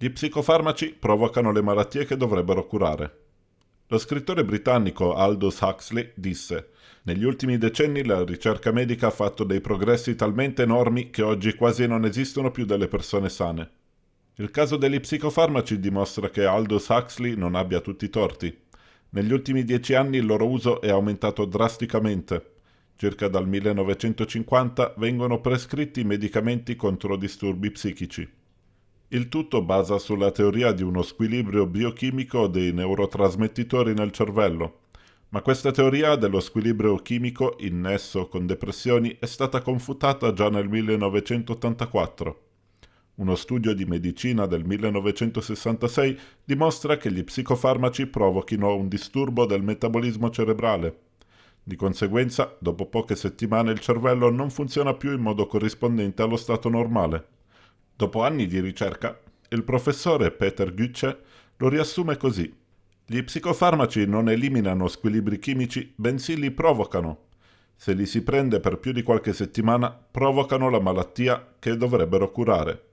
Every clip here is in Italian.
Gli psicofarmaci provocano le malattie che dovrebbero curare. Lo scrittore britannico Aldous Huxley disse negli ultimi decenni la ricerca medica ha fatto dei progressi talmente enormi che oggi quasi non esistono più delle persone sane. Il caso degli psicofarmaci dimostra che Aldous Huxley non abbia tutti i torti. Negli ultimi dieci anni il loro uso è aumentato drasticamente. Circa dal 1950 vengono prescritti medicamenti contro disturbi psichici. Il tutto basa sulla teoria di uno squilibrio biochimico dei neurotrasmettitori nel cervello. Ma questa teoria dello squilibrio chimico in nesso con depressioni è stata confutata già nel 1984. Uno studio di medicina del 1966 dimostra che gli psicofarmaci provochino un disturbo del metabolismo cerebrale. Di conseguenza, dopo poche settimane il cervello non funziona più in modo corrispondente allo stato normale. Dopo anni di ricerca, il professore Peter Gütze lo riassume così. Gli psicofarmaci non eliminano squilibri chimici, bensì li provocano. Se li si prende per più di qualche settimana, provocano la malattia che dovrebbero curare.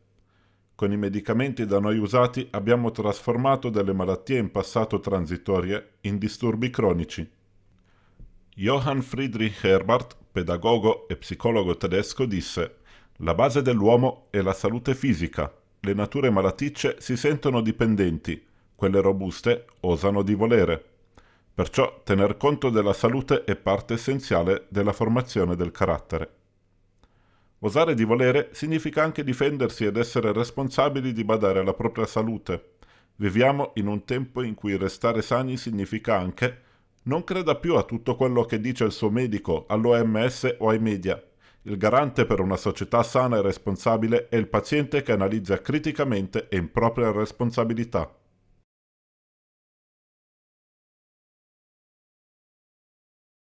Con i medicamenti da noi usati abbiamo trasformato delle malattie in passato transitorie in disturbi cronici. Johann Friedrich Herbart, pedagogo e psicologo tedesco, disse la base dell'uomo è la salute fisica. Le nature malaticce si sentono dipendenti, quelle robuste osano di volere. Perciò tener conto della salute è parte essenziale della formazione del carattere. Osare di volere significa anche difendersi ed essere responsabili di badare alla propria salute. Viviamo in un tempo in cui restare sani significa anche non creda più a tutto quello che dice il suo medico, all'OMS o ai media. Il garante per una società sana e responsabile è il paziente che analizza criticamente e in propria responsabilità.